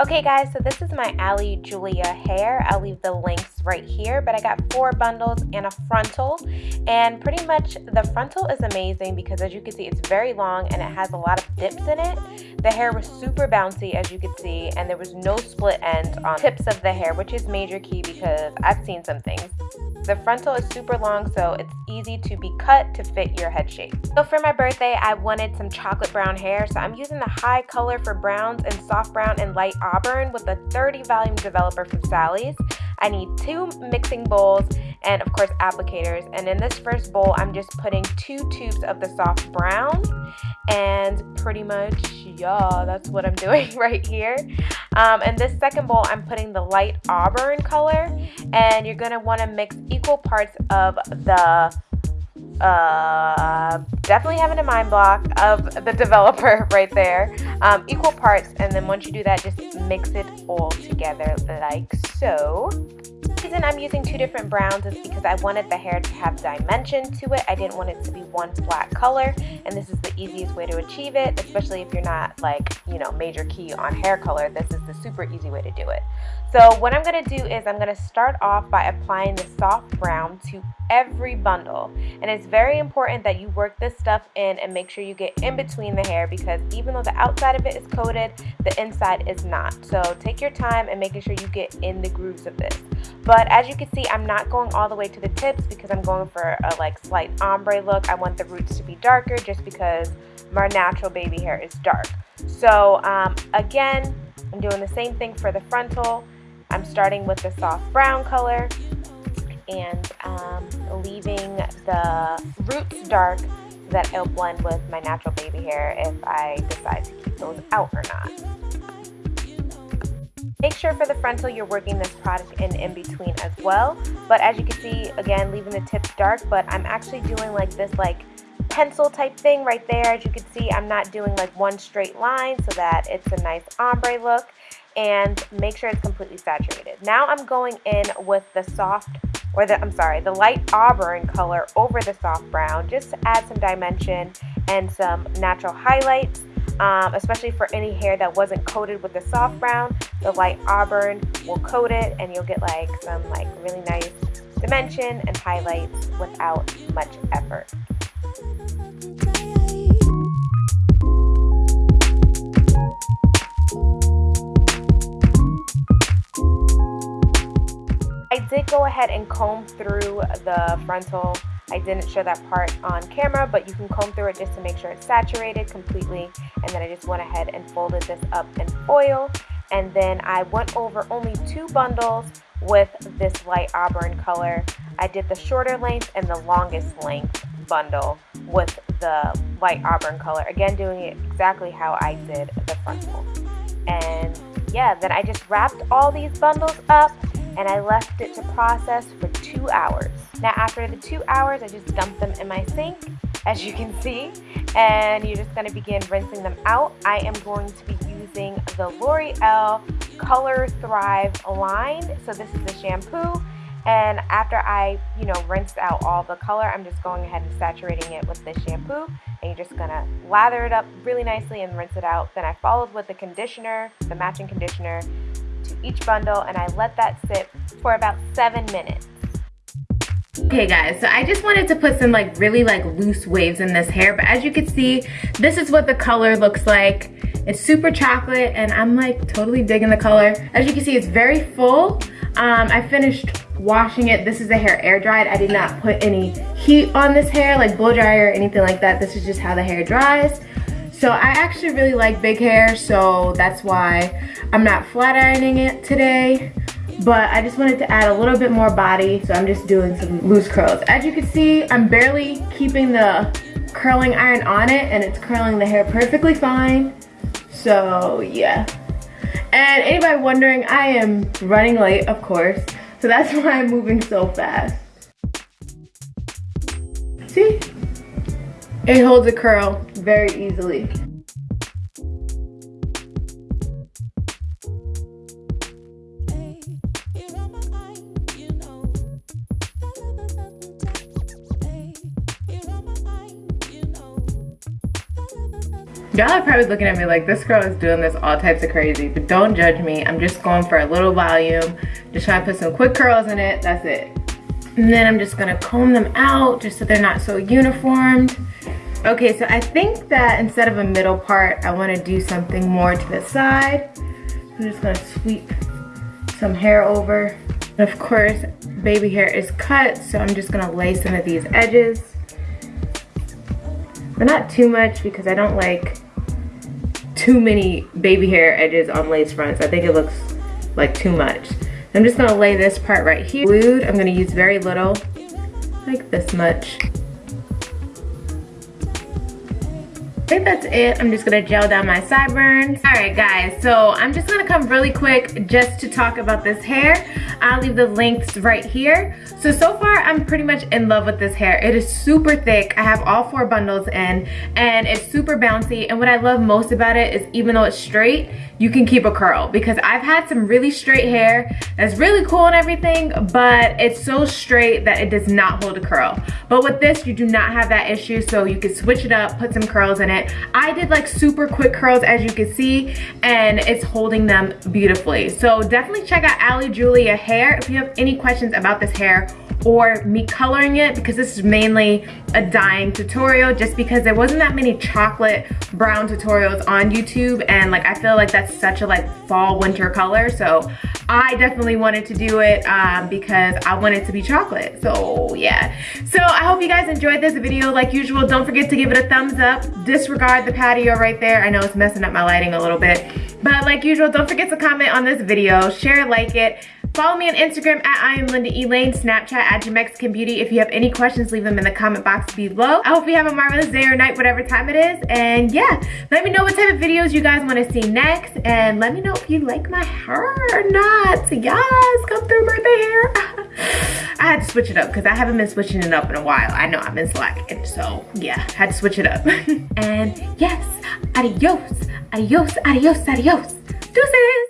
Okay guys, so this is my Ali Julia hair. I'll leave the links right here, but I got four bundles and a frontal. And pretty much the frontal is amazing because as you can see, it's very long and it has a lot of dips in it. The hair was super bouncy as you can see, and there was no split ends on tips of the hair, which is major key because I've seen some things. The frontal is super long, so it's easy to be cut to fit your head shape. So for my birthday, I wanted some chocolate brown hair, so I'm using the HiColor for browns and soft brown and light auburn with a 30 volume developer from Sally's. I need two mixing bowls and of course applicators. And in this first bowl, I'm just putting two tubes of the soft brown and pretty much, yeah, that's what I'm doing right here. Um, and this second bowl, I'm putting the light auburn color and you're gonna wanna mix equal parts of the uh, definitely having a mind block of the developer right there. Um, equal parts, and then once you do that, just mix it all together like so. Reason I'm using two different browns is because I wanted the hair to have dimension to it. I didn't want it to be one flat color, and this is the easiest way to achieve it, especially if you're not like, you know, major key on hair color. This is the super easy way to do it. So what I'm going to do is I'm going to start off by applying the soft brown to every bundle. And it's very important that you work this stuff in and make sure you get in between the hair because even though the outside of it is coated, the inside is not. So take your time and making sure you get in the grooves of this. But as you can see, I'm not going all the way to the tips because I'm going for a like slight ombre look. I want the roots to be darker just because my natural baby hair is dark. So um, again, I'm doing the same thing for the frontal. I'm starting with the soft brown color and um, leaving the roots dark so that it'll blend with my natural baby hair if I decide to keep those out or not. Make sure for the frontal you're working this product in in between as well. But as you can see, again, leaving the tips dark, but I'm actually doing like this like pencil type thing right there. As you can see, I'm not doing like one straight line so that it's a nice ombre look and make sure it's completely saturated. Now I'm going in with the soft, or the, I'm sorry, the light auburn color over the soft brown just to add some dimension and some natural highlights, um, especially for any hair that wasn't coated with the soft brown. The light auburn will coat it and you'll get like some like really nice dimension and highlights without much effort. I did go ahead and comb through the frontal. I didn't show that part on camera, but you can comb through it just to make sure it's saturated completely. And then I just went ahead and folded this up in foil. And then I went over only two bundles with this light auburn color. I did the shorter length and the longest length bundle with the light auburn color. Again, doing it exactly how I did the frontal. And yeah, then I just wrapped all these bundles up and I left it to process for two hours. Now after the two hours, I just dumped them in my sink, as you can see, and you're just gonna begin rinsing them out. I am going to be using the L'Oreal Color Thrive line. So this is the shampoo. And after I, you know, rinsed out all the color, I'm just going ahead and saturating it with this shampoo. And you're just gonna lather it up really nicely and rinse it out. Then I followed with the conditioner, the matching conditioner, to each bundle and I let that sit for about seven minutes. Okay guys, so I just wanted to put some like really like loose waves in this hair, but as you can see, this is what the color looks like. It's super chocolate and I'm like totally digging the color. As you can see, it's very full. Um, I finished washing it. This is the hair air dried. I did not put any heat on this hair, like blow dryer or anything like that. This is just how the hair dries. So I actually really like big hair, so that's why I'm not flat ironing it today. But I just wanted to add a little bit more body, so I'm just doing some loose curls. As you can see, I'm barely keeping the curling iron on it, and it's curling the hair perfectly fine. So yeah. And anybody wondering, I am running late, of course. So that's why I'm moving so fast. See? It holds a curl very easily. Y'all are probably looking at me like this girl is doing this all types of crazy, but don't judge me. I'm just going for a little volume. Just trying to put some quick curls in it, that's it. And then I'm just gonna comb them out just so they're not so uniformed. Okay, so I think that instead of a middle part, I wanna do something more to the side. I'm just gonna sweep some hair over. And of course, baby hair is cut, so I'm just gonna lay some of these edges. But not too much because I don't like too many baby hair edges on lace fronts. I think it looks like too much. I'm just gonna lay this part right here. Glued, I'm gonna use very little, like this much. Think that's it. I'm just gonna gel down my sideburns. All right, guys, so I'm just gonna come really quick just to talk about this hair. I'll leave the links right here. So, so far, I'm pretty much in love with this hair. It is super thick. I have all four bundles in, and it's super bouncy. And what I love most about it is even though it's straight, you can keep a curl because I've had some really straight hair that's really cool and everything, but it's so straight that it does not hold a curl. But with this, you do not have that issue, so you can switch it up, put some curls in it. I did like super quick curls as you can see, and it's holding them beautifully. So definitely check out Ali Julia Hair if you have any questions about this hair or me coloring it because this is mainly a dyeing tutorial just because there wasn't that many chocolate brown tutorials on YouTube and like I feel like that's such a like fall winter color so I definitely wanted to do it um, because I want it to be chocolate so yeah. So I hope you guys enjoyed this video. Like usual don't forget to give it a thumbs up. Disregard the patio right there. I know it's messing up my lighting a little bit. But like usual don't forget to comment on this video share like it Follow me on Instagram at I am Linda Elaine, Snapchat at Jamexican Beauty. If you have any questions, leave them in the comment box below. I hope you have a marvelous day or night, whatever time it is. And yeah, let me know what type of videos you guys want to see next. And let me know if you like my hair or not. Yes, come through birthday hair. I had to switch it up because I haven't been switching it up in a while. I know I've been slacking. So yeah, had to switch it up. and yes, adios, adios, adios, adios. Deuces.